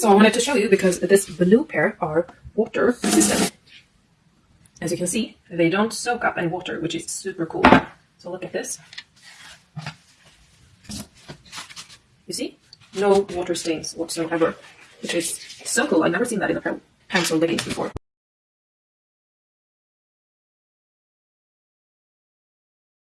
So I wanted to show you because this blue pair are water resistant. As you can see, they don't soak up any water, which is super cool. So look at this. You see? No water stains whatsoever, which is so cool. I've never seen that in a pants or leggings before.